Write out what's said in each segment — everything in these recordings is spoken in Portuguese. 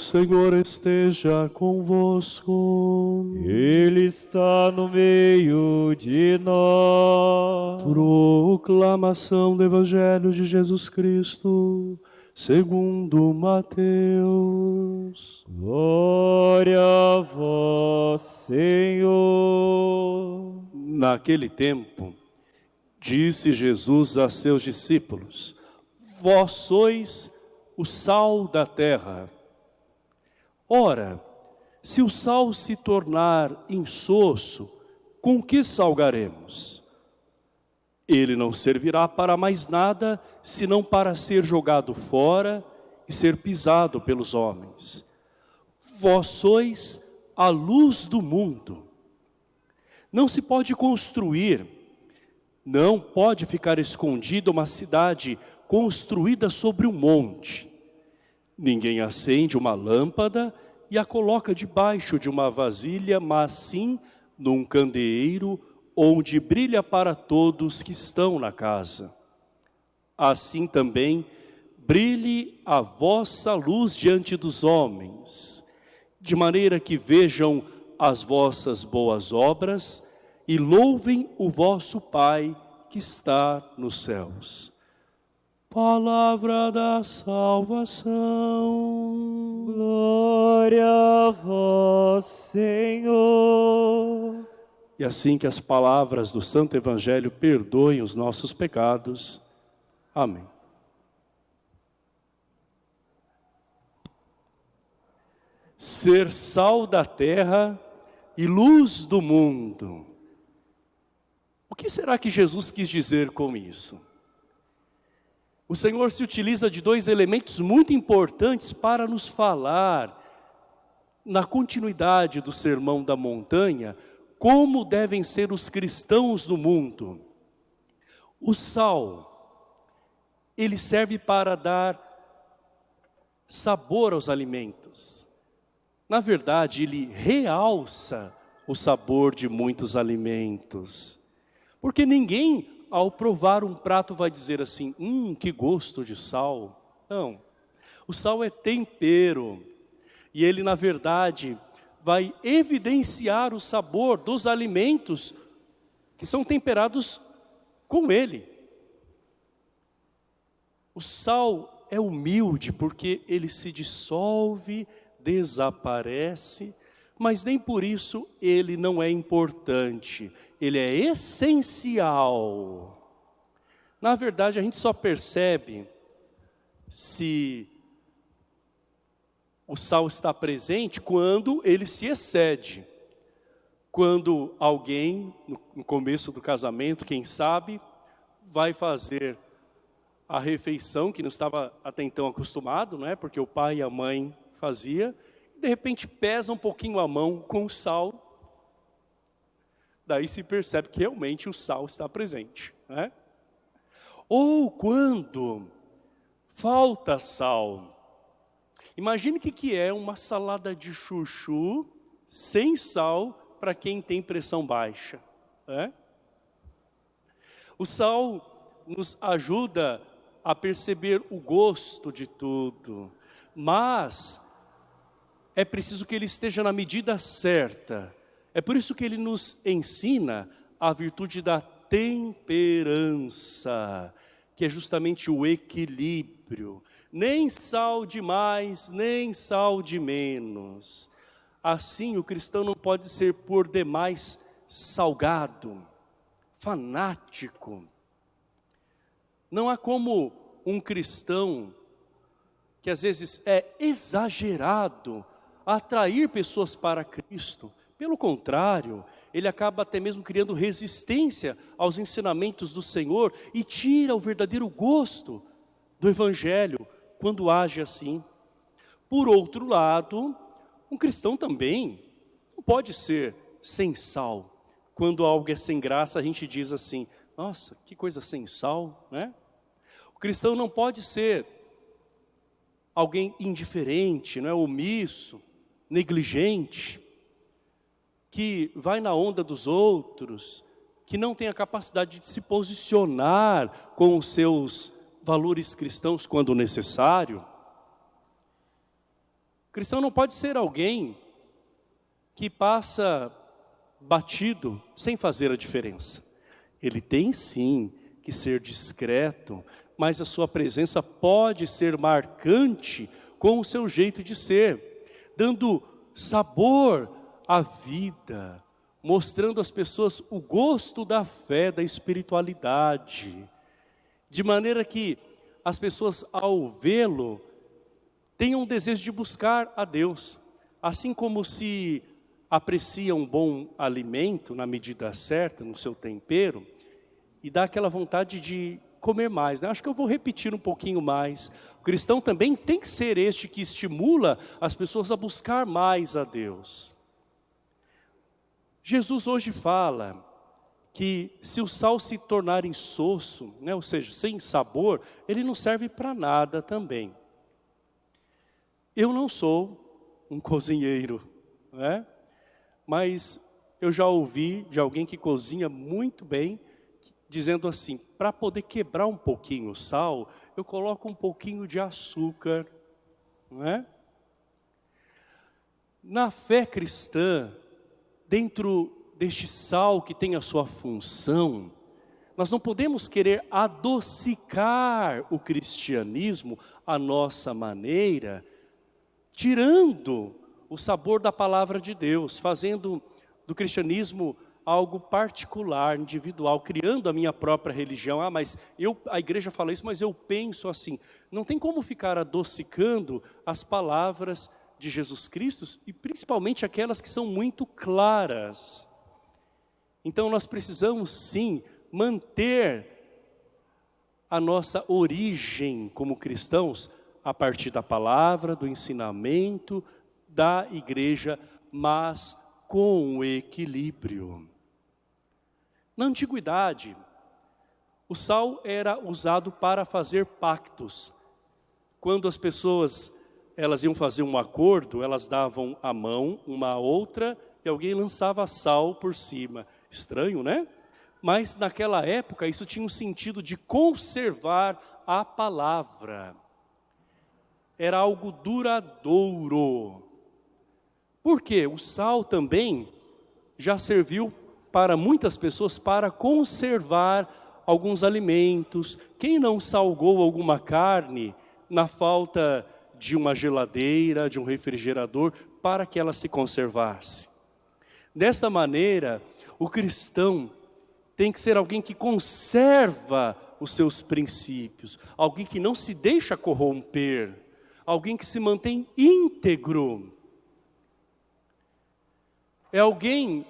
Senhor esteja convosco. Ele está no meio de nós. Proclamação do Evangelho de Jesus Cristo, segundo Mateus. Glória a vós, Senhor. Naquele tempo, disse Jesus a seus discípulos: Vós sois o sal da terra. Ora, se o sal se tornar insosso, com que salgaremos? Ele não servirá para mais nada, senão para ser jogado fora e ser pisado pelos homens. Vós sois a luz do mundo. Não se pode construir, não pode ficar escondida uma cidade construída sobre um monte. Ninguém acende uma lâmpada e a coloca debaixo de uma vasilha, mas sim num candeeiro onde brilha para todos que estão na casa. Assim também brilhe a vossa luz diante dos homens, de maneira que vejam as vossas boas obras e louvem o vosso Pai que está nos céus. Palavra da salvação. Glória a vós, Senhor. E assim que as palavras do Santo Evangelho perdoem os nossos pecados. Amém. Ser sal da terra e luz do mundo. O que será que Jesus quis dizer com isso? O Senhor se utiliza de dois elementos muito importantes para nos falar, na continuidade do Sermão da Montanha, como devem ser os cristãos no mundo. O sal, ele serve para dar sabor aos alimentos. Na verdade, ele realça o sabor de muitos alimentos. Porque ninguém, ao provar um prato, vai dizer assim, hum, que gosto de sal. Não, o sal é tempero. E ele, na verdade, vai evidenciar o sabor dos alimentos que são temperados com ele. O sal é humilde porque ele se dissolve, desaparece, mas nem por isso ele não é importante, ele é essencial. Na verdade, a gente só percebe se o sal está presente quando ele se excede. Quando alguém, no começo do casamento, quem sabe, vai fazer a refeição que não estava até então acostumado, não é? Porque o pai e a mãe fazia, de repente pesa um pouquinho a mão com o sal. Daí se percebe que realmente o sal está presente, né? Ou quando falta sal. Imagine o que, é uma salada de chuchu sem sal para quem tem pressão baixa. Né? O sal nos ajuda a perceber o gosto de tudo, mas é preciso que ele esteja na medida certa. É por isso que ele nos ensina a virtude da temperança, que é justamente o equilíbrio. nem sal de mais, nem sal de menos. Assim, o cristão não pode ser por demais salgado, fanático. Não há como um cristão que às vezes é exagerado atrair pessoas para Cristo. Pelo contrário, ele acaba até mesmo criando resistência aos ensinamentos do Senhor e tira o verdadeiro gosto do Evangelho quando age assim. Por outro lado, um cristão também não pode ser sem sal. Quando algo é sem graça, a gente diz assim, nossa, que coisa sem sal, né? O cristão não pode ser alguém indiferente, não é omisso, negligente, que vai na onda dos outros, que não tem a capacidade de se posicionar com os seus valores cristãos quando necessário. Cristão não pode ser alguém que passa batido sem fazer a diferença. Ele tem sim que ser discreto, mas a sua presença pode ser marcante com o seu jeito de ser, dando sabor à vida, mostrando às pessoas o gosto da fé, da espiritualidade, de maneira que as pessoas ao vê-lo tenham desejo de buscar a Deus, assim como se aprecia um bom alimento na medida certa, no seu tempero, e dá aquela vontade de comer mais. Né? Acho que eu vou repetir um pouquinho mais. O cristão também tem que ser este que estimula as pessoas a buscar mais a Deus. Jesus hoje fala que se o sal se tornar insosso, né, ou seja, sem sabor, ele não serve para nada também. Eu não sou um cozinheiro, né? mas eu já ouvi de alguém que cozinha muito bem, dizendo assim, para poder quebrar um pouquinho o sal, eu coloco um pouquinho de açúcar, não é? Na fé cristã, dentro deste sal que tem a sua função, nós não podemos querer adocicar o cristianismo à nossa maneira, tirando o sabor da palavra de Deus, fazendo do cristianismo algo particular, individual, criando a minha própria religião. Ah, mas eu, a igreja fala isso, mas eu penso assim. Não tem como ficar adocicando as palavras de Jesus Cristo e principalmente aquelas que são muito claras. Então nós precisamos sim manter a nossa origem como cristãos a partir da palavra, do ensinamento da igreja, mas com equilíbrio. Na antiguidade, o sal era usado para fazer pactos. Quando as pessoas elas iam fazer um acordo, elas davam a mão uma à outra e alguém lançava sal por cima. Estranho, né? Mas naquela época isso tinha um sentido de conservar a palavra. Era algo duradouro. Por quê? O sal também já serviu para muitas pessoas para conservar alguns alimentos. Quem não salgou alguma carne na falta de uma geladeira, de um refrigerador, para que ela se conservasse? Desta maneira, o cristão tem que ser alguém que conserva os seus princípios, alguém que não se deixa corromper, alguém que se mantém íntegro. É alguém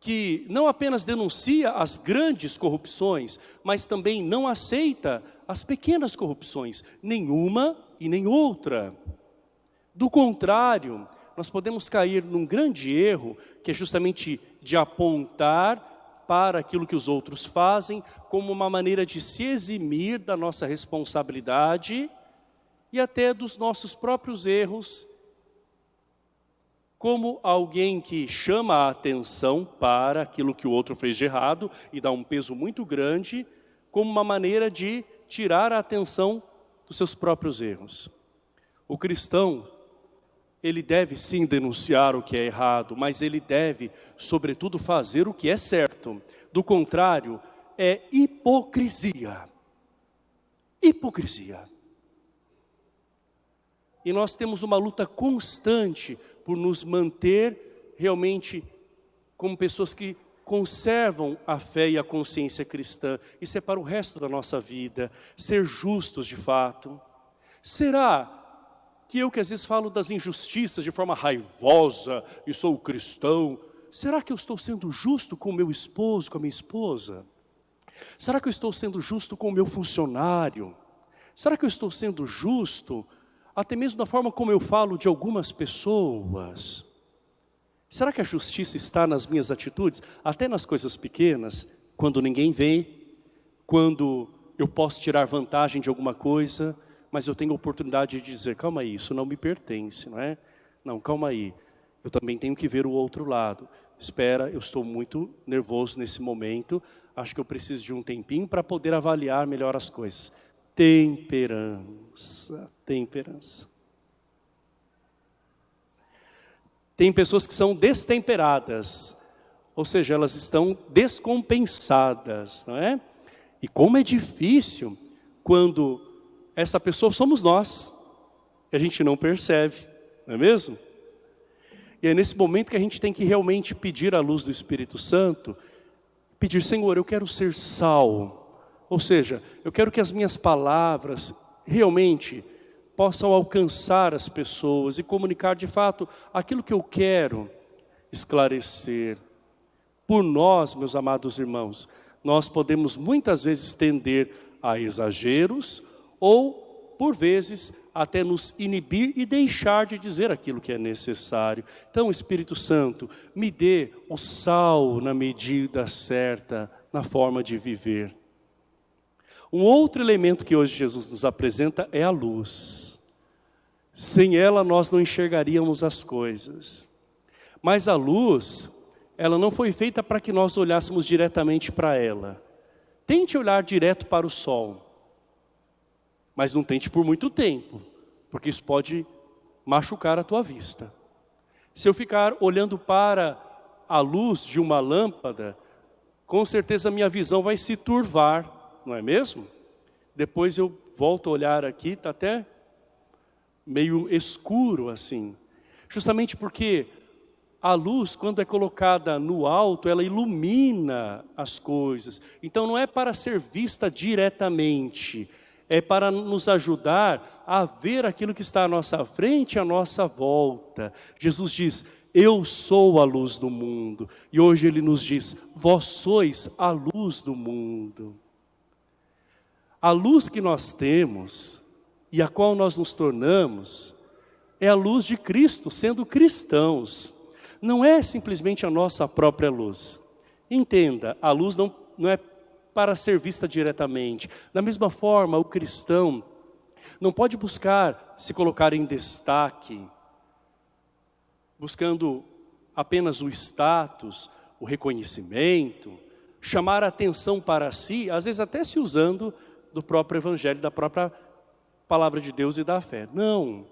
que não apenas denuncia as grandes corrupções, mas também não aceita as pequenas corrupções, nenhuma e nem outra. Do contrário, nós podemos cair num grande erro, que é justamente de apontar para aquilo que os outros fazem, como uma maneira de se eximir da nossa responsabilidade e até dos nossos próprios erros, como alguém que chama a atenção para aquilo que o outro fez de errado e dá um peso muito grande, como uma maneira de tirar a atenção dos seus próprios erros. O cristão ele deve sim denunciar o que é errado, mas ele deve, sobretudo, fazer o que é certo. Do contrário, é hipocrisia. Hipocrisia. E nós temos uma luta constante por nos manter realmente como pessoas que conservam a fé e a consciência cristã. Isso é para o resto da nossa vida, ser justos de fato. Será que eu que às vezes falo das injustiças de forma raivosa e sou cristão, será que eu estou sendo justo com o meu esposo, com a minha esposa? Será que eu estou sendo justo com o meu funcionário? Será que eu estou sendo justo até mesmo da forma como eu falo de algumas pessoas? Será que a justiça está nas minhas atitudes, até nas coisas pequenas, quando ninguém vê, quando eu posso tirar vantagem de alguma coisa, mas eu tenho a oportunidade de dizer, calma aí, isso não me pertence, não é? Não, calma aí, eu também tenho que ver o outro lado. Espera, eu estou muito nervoso nesse momento, acho que eu preciso de um tempinho para poder avaliar melhor as coisas. Temperança, temperança. Tem pessoas que são destemperadas, ou seja, elas estão descompensadas, não é? E como é difícil quando essa pessoa somos nós, e a gente não percebe, não é mesmo? E é nesse momento que a gente tem que realmente pedir a luz do Espírito Santo, pedir, Senhor, eu quero ser sal, ou seja, eu quero que as minhas palavras realmente possam alcançar as pessoas e comunicar de fato aquilo que eu quero esclarecer. Por nós, meus amados irmãos, nós podemos muitas vezes tender a exageros ou, por vezes, até nos inibir e deixar de dizer aquilo que é necessário. Então, Espírito Santo, me dê o sal na medida certa, na forma de viver. Um outro elemento que hoje Jesus nos apresenta é a luz. Sem ela nós não enxergaríamos as coisas. Mas a luz, ela não foi feita para que nós olhássemos diretamente para ela. Tente olhar direto para o sol. Mas não tente por muito tempo, porque isso pode machucar a tua vista. Se eu ficar olhando para a luz de uma lâmpada, com certeza minha visão vai se turvar não é mesmo? Depois eu volto a olhar aqui, está até meio escuro assim. Justamente porque a luz, quando é colocada no alto, ela ilumina as coisas. Então não é para ser vista diretamente, é para nos ajudar a ver aquilo que está à nossa frente, à nossa volta. Jesus diz, eu sou a luz do mundo. E hoje Ele nos diz, vós sois a luz do mundo. A luz que nós temos e a qual nós nos tornamos é a luz de Cristo, sendo cristãos. Não é simplesmente a nossa própria luz. Entenda, a luz não, não é para ser vista diretamente. Da mesma forma, o cristão não pode buscar se colocar em destaque, buscando apenas o status, o reconhecimento, chamar a atenção para si, às vezes até se usando do próprio evangelho, da própria palavra de Deus e da fé. Não.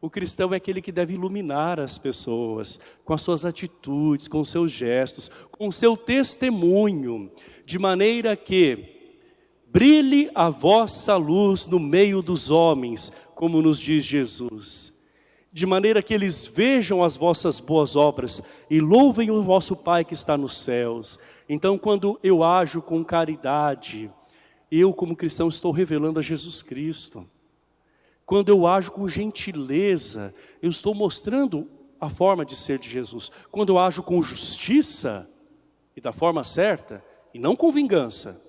O cristão é aquele que deve iluminar as pessoas com as suas atitudes, com os seus gestos, com o seu testemunho, de maneira que brilhe a vossa luz no meio dos homens, como nos diz Jesus. De maneira que eles vejam as vossas boas obras e louvem o vosso Pai que está nos céus. Então, quando eu ajo com caridade, eu como cristão estou revelando a Jesus Cristo. Quando eu ajo com gentileza, eu estou mostrando a forma de ser de Jesus. Quando eu ajo com justiça, e da forma certa, e não com vingança.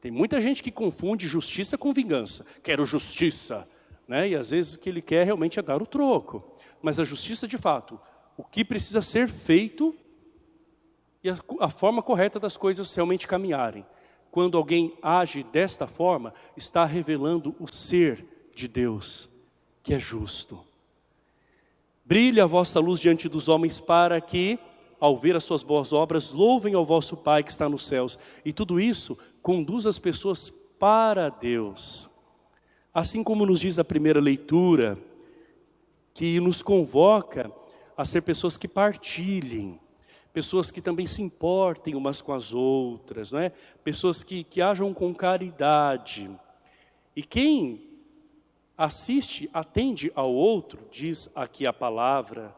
Tem muita gente que confunde justiça com vingança. Quero justiça, né? e às vezes o que ele quer realmente é dar o troco. Mas a justiça de fato, o que precisa ser feito e a, a forma correta das coisas realmente caminharem. Quando alguém age desta forma, está revelando o ser de Deus, que é justo. Brilhe a vossa luz diante dos homens para que, ao ver as suas boas obras, louvem ao vosso Pai que está nos céus. E tudo isso conduz as pessoas para Deus. Assim como nos diz a primeira leitura, que nos convoca a ser pessoas que partilhem, pessoas que também se importem umas com as outras, não é? pessoas que, que ajam com caridade. E quem assiste, atende ao outro, diz aqui a palavra,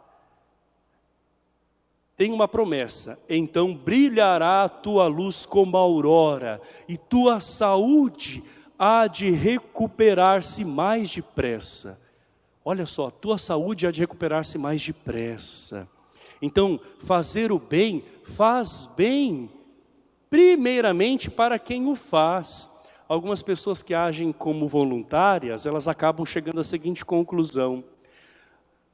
tem uma promessa, então brilhará a tua luz como a aurora, e tua saúde há de recuperar-se mais depressa. Olha só, tua saúde há de recuperar-se mais depressa. Então, fazer o bem faz bem, primeiramente para quem o faz. Algumas pessoas que agem como voluntárias, elas acabam chegando à seguinte conclusão.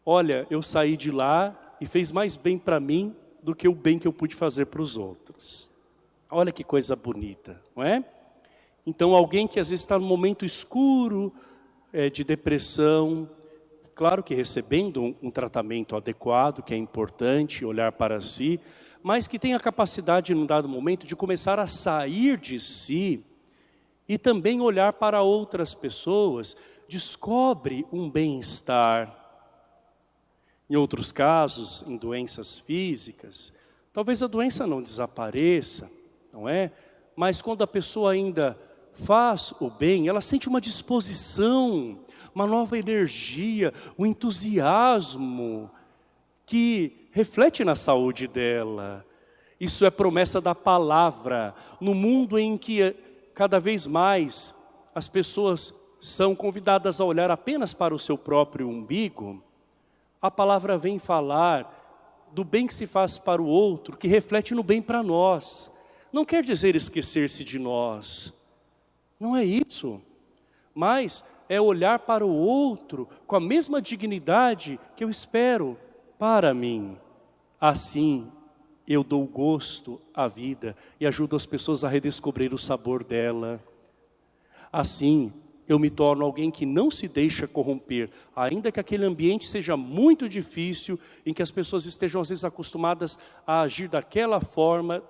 Olha, eu saí de lá e fez mais bem para mim do que o bem que eu pude fazer para os outros. Olha que coisa bonita, não é? Então alguém que às vezes está num momento escuro é, de depressão, claro que recebendo um, tratamento adequado, que é importante, olhar para si, mas que tem a capacidade, num dado momento, de começar a sair de si e também olhar para outras pessoas, descobre um bem-estar, em outros casos, em doenças físicas, talvez a doença não desapareça, não é? Mas quando a pessoa ainda faz o bem, ela sente uma disposição, uma nova energia, um entusiasmo que reflete na saúde dela. Isso é promessa da palavra. No mundo em que cada vez mais as pessoas são convidadas a olhar apenas para o seu próprio umbigo, a palavra vem falar do bem que se faz para o outro, que reflete no bem para nós. Não quer dizer esquecer-se de nós. Não é isso. Mas é olhar para o outro com a mesma dignidade que eu espero para mim. Assim, eu dou gosto à vida e ajudo as pessoas a redescobrir o sabor dela. Assim, eu me torno alguém que não se deixa corromper, ainda que aquele ambiente seja muito difícil, em que as pessoas estejam às vezes acostumadas a agir daquela forma,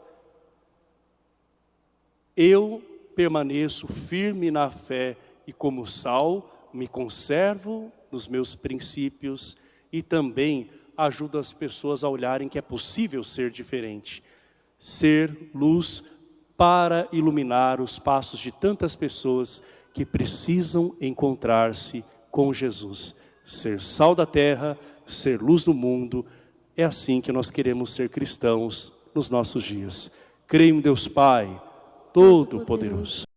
eu permaneço firme na fé e como sal, me conservo nos meus princípios e também ajudo as pessoas a olharem que é possível ser diferente. Ser luz para iluminar os passos de tantas pessoas que precisam encontrar-se com Jesus. Ser sal da terra, ser luz do mundo, é assim que nós queremos ser cristãos nos nossos dias. Creio em Deus Pai, Todo-Poderoso.